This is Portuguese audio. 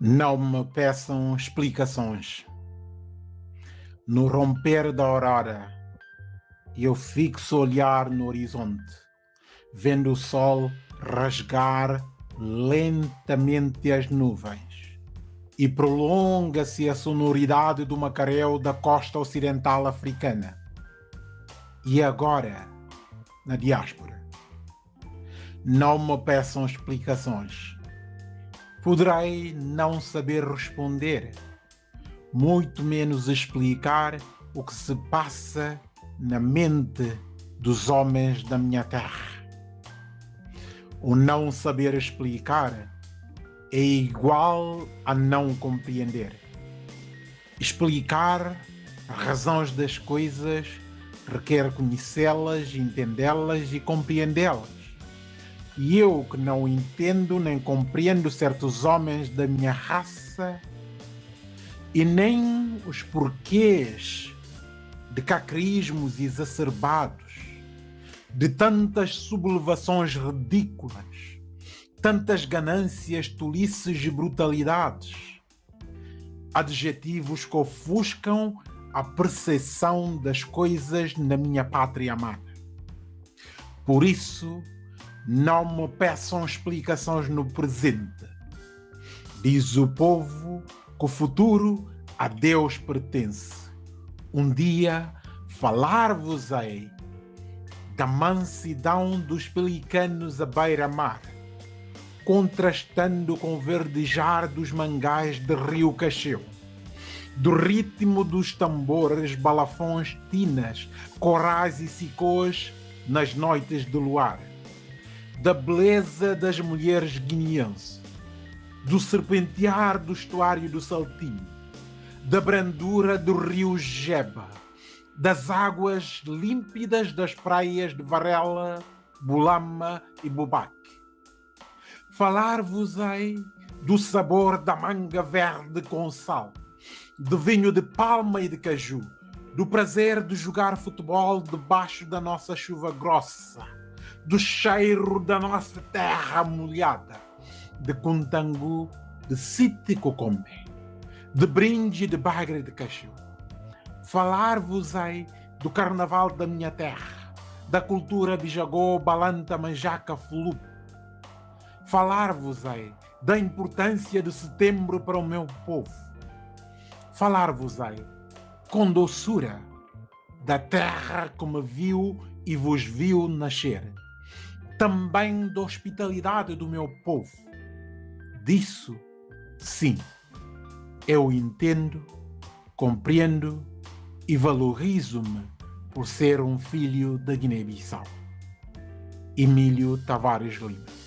Não me peçam explicações. No romper da aurora, eu fixo o olhar no horizonte, vendo o sol rasgar lentamente as nuvens. E prolonga-se a sonoridade do macaréu da costa ocidental africana. E agora, na diáspora. Não me peçam explicações Poderei não saber responder, muito menos explicar o que se passa na mente dos homens da minha terra. O não saber explicar é igual a não compreender. Explicar as razões das coisas requer conhecê-las, entendê-las e compreendê-las. E eu que não entendo nem compreendo certos homens da minha raça e nem os porquês de cacrismos exacerbados, de tantas sublevações ridículas, tantas ganâncias, tolices e brutalidades, adjetivos que ofuscam a percepção das coisas na minha pátria amada. Por isso, não me peçam explicações no presente. Diz o povo que o futuro a Deus pertence. Um dia falar-vos-ei da mansidão dos pelicanos à beira-mar, contrastando com o verdejar dos mangás de Rio Cacheu, do ritmo dos tambores, balafões, tinas, corais e sicôs nas noites de luar da beleza das mulheres guineenses, do serpentear do estuário do Saltinho, da brandura do rio Jeba, das águas límpidas das praias de Varela, Bulama e Bubaque. Falar-vos-ei do sabor da manga verde com sal, de vinho de palma e de caju, do prazer de jogar futebol debaixo da nossa chuva grossa, do cheiro da nossa terra molhada, de contangu, de site cocombe, de brinde de bagre de cachorro. Falar-vos-ei do carnaval da minha terra, da cultura bijagô, balanta, manjaca, flup. Falar-vos-ei da importância de setembro para o meu povo. Falar-vos-ei com doçura da terra que me viu e vos viu nascer também da hospitalidade do meu povo. Disso, sim, eu entendo, compreendo e valorizo-me por ser um filho da Guiné-Bissau. Emílio Tavares Lima